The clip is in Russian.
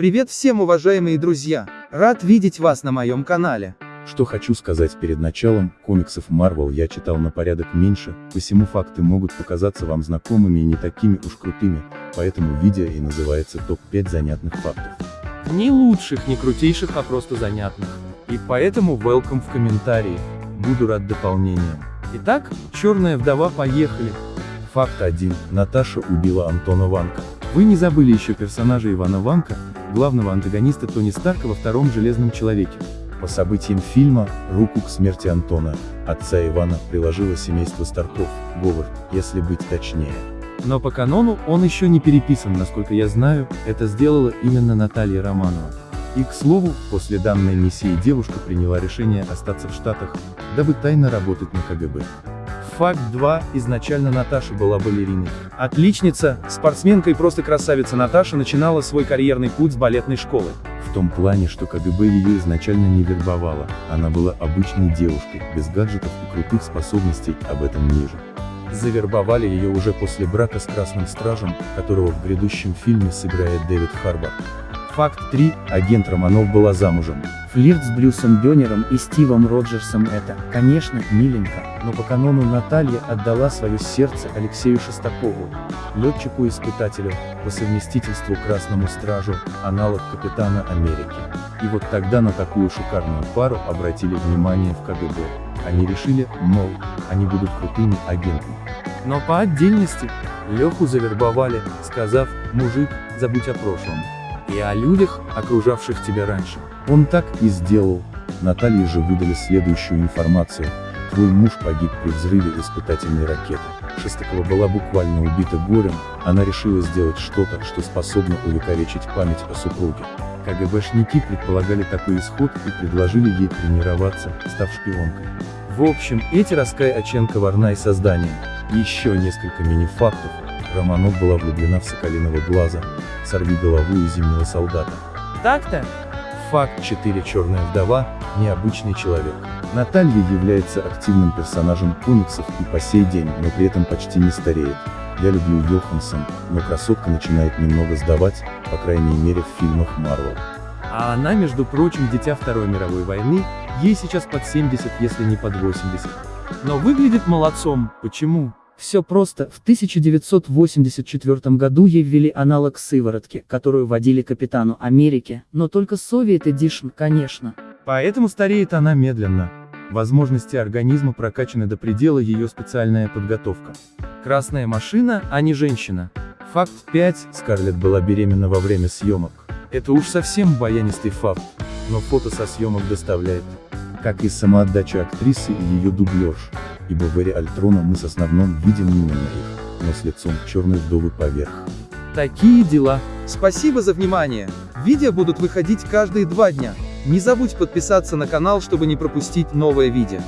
Привет всем уважаемые друзья! Рад видеть вас на моем канале. Что хочу сказать перед началом, комиксов Marvel я читал на порядок меньше, посему факты могут показаться вам знакомыми и не такими уж крутыми, поэтому видео и называется топ-5 занятных фактов. Не лучших, не крутейших, а просто занятных. И поэтому welcome в комментарии. Буду рад дополнениям. Итак, черная вдова, поехали. Факт 1. Наташа убила Антона Ванка. Вы не забыли еще персонажа Ивана Ванка, главного антагониста Тони Старка во втором Железном Человеке. По событиям фильма, руку к смерти Антона, отца Ивана, приложило семейство Старков, Говард, если быть точнее. Но по канону он еще не переписан, насколько я знаю, это сделала именно Наталья Романова. И к слову, после данной миссии девушка приняла решение остаться в Штатах, дабы тайно работать на КГБ. Факт 2. Изначально Наташа была балериной. Отличница, спортсменка и просто красавица Наташа начинала свой карьерный путь с балетной школы. В том плане, что КГБ ее изначально не вербовала, она была обычной девушкой, без гаджетов и крутых способностей, об этом ниже. Завербовали ее уже после брака с Красным Стражем, которого в грядущем фильме сыграет Дэвид Харбор. Факт 3. Агент Романов была замужем. Флирт с Брюсом Бёнером и Стивом Роджерсом это, конечно, миленько, но по канону Наталья отдала свое сердце Алексею Шестакову, летчику-испытателю, по совместительству Красному Стражу, аналог Капитана Америки. И вот тогда на такую шикарную пару обратили внимание в КГБ. Они решили, мол, они будут крутыми агентами. Но по отдельности, Леху завербовали, сказав, мужик, забудь о прошлом. И о людях, окружавших тебя раньше. Он так и сделал. Наталье же выдали следующую информацию. Твой муж погиб при взрыве испытательной ракеты. Шестакова была буквально убита горем, она решила сделать что-то, что способно увековечить память о супруге. КГБшники предполагали такой исход и предложили ей тренироваться, став шпионкой. В общем, эти Раскай Оченко ворна и создание. Еще несколько мини-фактов. Романов была влюблена в Соколиного глаза, сорви голову и зимнего солдата. Так-то? Факт 4. Черная вдова, необычный человек. Наталья является активным персонажем комиксов и по сей день, но при этом почти не стареет. Я люблю Йоханссон, но красотка начинает немного сдавать, по крайней мере в фильмах Марвел. А она, между прочим, дитя Второй мировой войны, ей сейчас под 70, если не под 80. Но выглядит молодцом, почему? Все просто, в 1984 году ей ввели аналог сыворотки, которую вводили Капитану Америки, но только Soviet Edition, конечно. Поэтому стареет она медленно. Возможности организма прокачаны до предела ее специальная подготовка. Красная машина, а не женщина. Факт 5. Скарлетт была беременна во время съемок. Это уж совсем баянистый факт, но фото со съемок доставляет. Как и самоотдача актрисы и ее дублеж, ибо в эре Альтрона мы с основном видим именно их, но с лицом черной вдовы поверх. Такие дела. Спасибо за внимание. Видео будут выходить каждые два дня. Не забудь подписаться на канал, чтобы не пропустить новое видео.